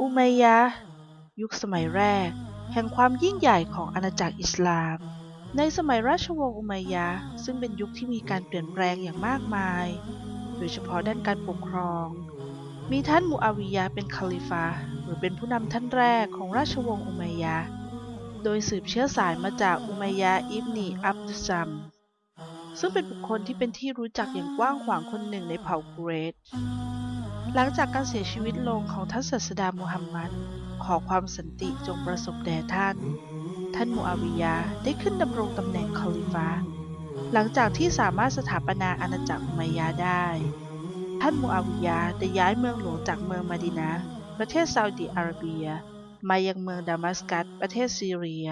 อุมัยยะยุคสมัยแรก แห่งความยิ่งใหญ่ของอาณาจักรอิสลาม ในสมัยราชวงศ์อุมัยยะซึ่งเป็นยุคที่มีการเปลี่ยนแปลงอย่างมากมาย โดยเฉพาะด้านการปกครอง มีท่านมูอาวิยะเป็นคาลิฟะหรือเป็นผู้นำท่านแรกของราชวงศ์อุมัยยะโดยสืบเชื้อสายมาจากอุมัยยะอิบนีอับดุซัมซึ่งเป็นบุคคลที่เป็นที่รู้จักอย่างกว้างขวางคนหนึ่งในเผ่ากุเรช หลังจากการเสียชีวิตลงของท่านศาสดามูฮัมหมัด ขอความสันติจงประสบแด่ท่าน ท่านมูอาวิยะห์ได้ขึ้นดำรงตำแหน่งคอลิฟะหลังจากที่สามารถสถาปนาอาณาจักรอุมัยยะห์ได้ ท่านมูอาวิยะห์ได้ย้ายเมืองหลวงจากเมืองมาดินะห์ประเทศซาอุดิอาระเบีย มายังเมืองดามัสกัสประเทศซีเรีย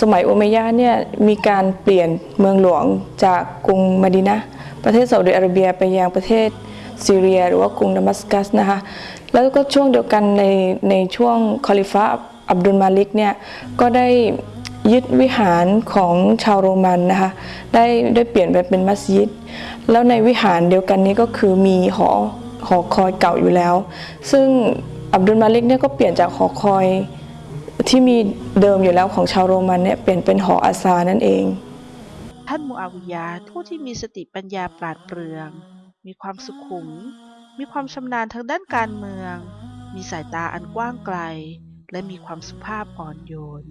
สมัยอุมัยยะเนี่ยมีการเปลี่ยนเมืองหลวงจากกรุงมดินะประเทศซาอุดิอาระเบียไปยังประเทศซีเรียหรือว่ากรุงดามัสกัสนะคะแล้วก็ช่วงเดียวกันในในช่วงคอลิฟะอับดุลมาลิกเนี่ยก็ได้ยึดวิหารของชาวโรมันนะคะได้ได้เปลี่ยนไปเป็นมัสยิด แล้วในวิหารเดียวกันนี้ก็คือมีหอหอคอยเก่าอยู่แล้ว ซึ่งอับดุลมาลิกเนี่ยก็เปลี่ยนจากหอคอย ที่มีเดิมอยู่แล้วของชาวโรมันเนี่ยเปลี่ยนเป็นหออาซานั่นเอง ท่านมูอาวิยะห์ผู้ที่มีสติปัญญาปราดเปรื่อง มีความสุขุม มีความชำนาญทางด้านการเมือง มีสายตาอันกว้างไกล และมีความสุภาพอ่อนโยน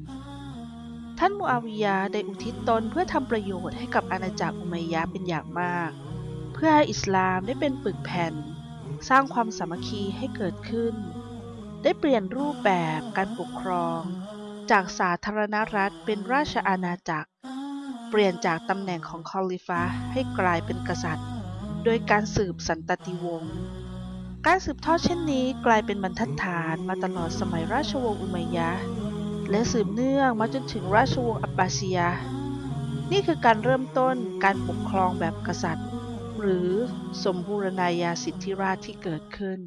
ท่านมูอาวิยะห์ได้อุทิศตนเพื่อทำประโยชน์ให้กับอาณาจักรอุมัยยะห์เป็นอย่างมาก เพื่อให้อิสลามได้เป็นปึกแผ่น สร้างความสามัคคีให้เกิดขึ้น ได้เปลี่ยนรูปแบบการปกครอง จากสาธารณรัฐเป็นราชอาณาจักร เปลี่ยนจากตำแหน่งของคอลิฟะให้กลายเป็นกษัตริย์ โดยการสืบสันตติวงศ์การสืบทอดเช่นนี้กลายเป็นบรรทัดฐานมาตลอดสมัยราชวงศ์อุมัยยะห์และสืบเนื่องมาจนถึงราชวงศ์อับบาซียะนี่คือการเริ่มต้นการปกครองแบบกษัตริย์ หรือสมบูรณาญาสิทธิราชที่เกิดขึ้น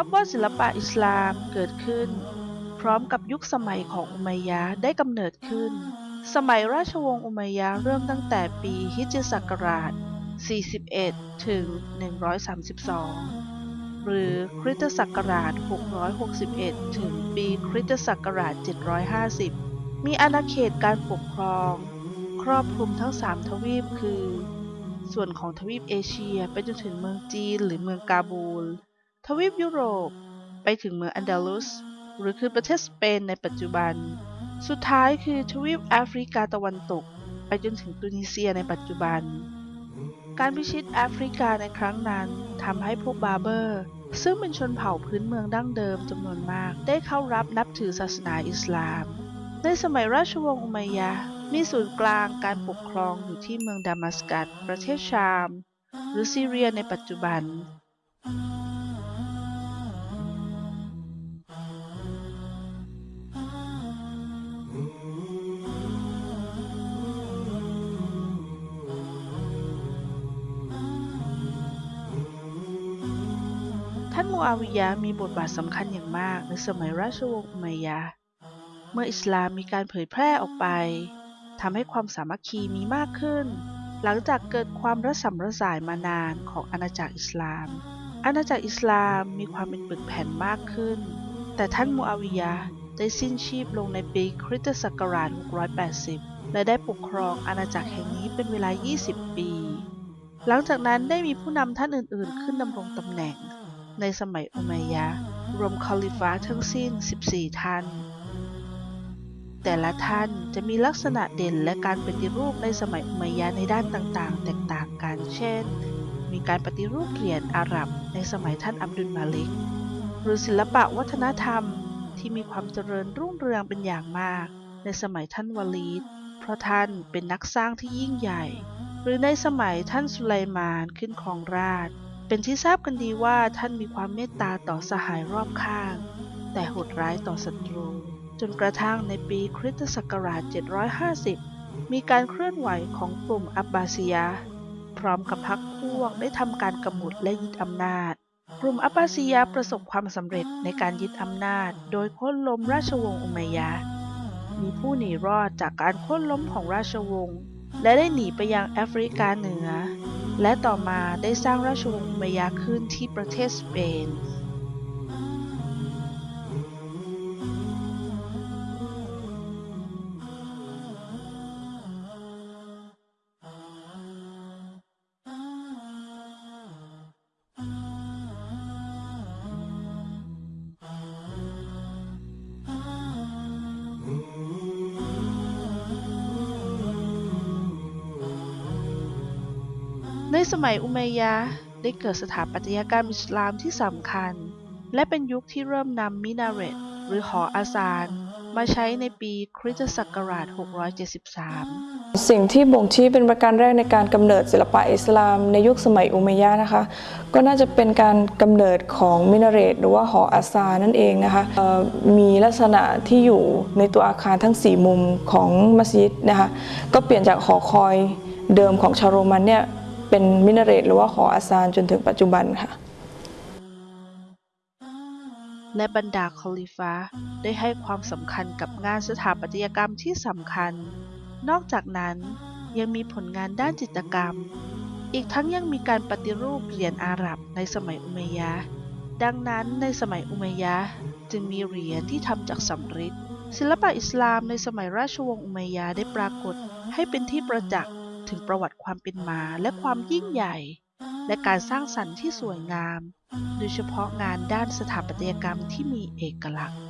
นับว่าศิลปะอิสลามเกิดขึ้น พร้อมกับยุคสมัยของอุมัยยะได้กำเนิดขึ้น สมัยราชวงศ์อุมัยยะเริ่มตั้งแต่ปีฮิจรศักราช 41 ถึง 132 หรือคริสตศักราช 661 ถึงปีคริสตศักราช 750 มีอาณาเขตการปกครอง ครอบคลุมทั้ง 3 ทวีปคือ ส่วนของทวีปเอเชียไปจนถึงเมืองจีนหรือเมืองกาบูล ทวีปยุโรป ไปถึงเมืองอันดาลุส หรือคือประเทศสเปนในปัจจุบัน สุดท้ายคือทวีปแอฟริกาตะวันตก ไปจนถึงตุนิเซียในปัจจุบัน การพิชิตแอฟริกาในครั้งนั้นทำให้พวกบาเบอร์ ซึ่งเป็นชนเผ่าพื้นเมืองดั้งเดิมจำนวนมาก ได้เข้ารับนับถือศาสนาอิสลาม ในสมัยราชวงศ์อุมัยยะมีศูนย์กลางการปกครองอยู่ที่เมืองดามัสกัสประเทศชาม หรือซีเรียในปัจจุบัน ท่านมูอาวิยะมีบทบาทสำคัญอย่างมากในสมัยราชวงศ์อุมัยยะ เมื่ออิสลามมีการเผยแพร่ออกไปทำให้ความสามัคคีมีมากขึ้น หลังจากเกิดความระสำระสายมานานของอาณาจักรอิสลาม อาณาจักรอิสลามมีความเป็นปึกแผ่นมากขึ้น แต่ท่านมูอาวิยะได้สิ้นชีพลงในปีคริสตศักราช 680 และได้ปกครองอาณาจักรแห่งนี้เป็นเวลา 20 ปี หลังจากนั้นได้มีผู้นำท่านอื่น ๆ ขึ้นดำรงตำแหน่ง ในสมัยอุมัยยะห์รวมคอลิฟะห์ทั้งสิ้น 14 ท่าน แต่ละท่านจะมีลักษณะเด่นและการปฏิรูปในสมัยอุมัยยะห์ในด้านต่างๆ แตกต่างกัน เช่น มีการปฏิรูปเหรียญอาหรับในสมัยท่านอับดุลมาลิก หรือศิลปะวัฒนธรรมที่มีความเจริญรุ่งเรืองเป็นอย่างมาก ในสมัยท่านวาลีด เพราะท่านเป็นนักสร้างที่ยิ่งใหญ่ หรือในสมัยท่านสุไลมานขึ้นครองราชย์ เป็นที่ทราบกันดีว่าท่านมีความเมตตาต่อสหายรอบข้าง แต่โหดร้ายต่อศัตรู จนกระทั่งในปีคริสตศักราช 750 มีการเคลื่อนไหวของกลุ่มอับบาซียะพร้อมกับพรรคพวกได้ทำการกำหนดและยึดอำนาจ กลุ่มอับบาซียะประสบความสำเร็จในการยึดอำนาจ โดยโค่นล้มราชวงศ์อุมัยยะ มีผู้หนีรอดจากการโค่นล้มของราชวงศ์และได้หนีไปยังแอฟริกาเหนือ และต่อมาได้สร้างราชวงศ์อุมัยยะขึ้นที่ประเทศสเปน ในสมัยอุมัยยะห์ได้เกิดสถาปัตยกรรมอิสลามที่สำคัญ และเป็นยุคที่เริ่มนำมินาเรตหรือหออาซานมาใช้ในปีคริสตศักราช 673 สิ่งที่บ่งชี้เป็นประการแรกในการกำเนิดศิลปะอิสลามในยุคสมัยอุมัยยะห์นะคะ ก็น่าจะเป็นการกำเนิดของมินาเรตหรือว่าหออาซานั่นเองนะคะมีลักษณะที่อยู่ในตัวอาคารทั้ง 4 มุมของมัสยิดนะคะก็เปลี่ยนจากหอคอยเดิมของชาวโรมันเนี่ย เป็นมินาเรตหรือว่าหออาซานจนถึงปัจจุบันค่ะและบรรดาคอลิฟะห์ได้ให้ความสำคัญกับงานสถาปัตยกรรมที่สำคัญ นอกจากนั้นยังมีผลงานด้านจิตรกรรม อีกทั้งยังมีการปฏิรูปเหรียญอาหรับในสมัยอุมัยยะดังนั้นในสมัยอุมัยยะจึงมีเหรียญที่ทำจากสำริดศิลปะอิสลามในสมัยราชวงศ์อุมัยยะได้ปรากฏให้เป็นที่ประจักษ์ ถึงประวัติความเป็นมาและความยิ่งใหญ่ และการสร้างสรรค์ที่สวยงาม โดยเฉพาะงานด้านสถาปัตยกรรมที่มีเอกลักษณ์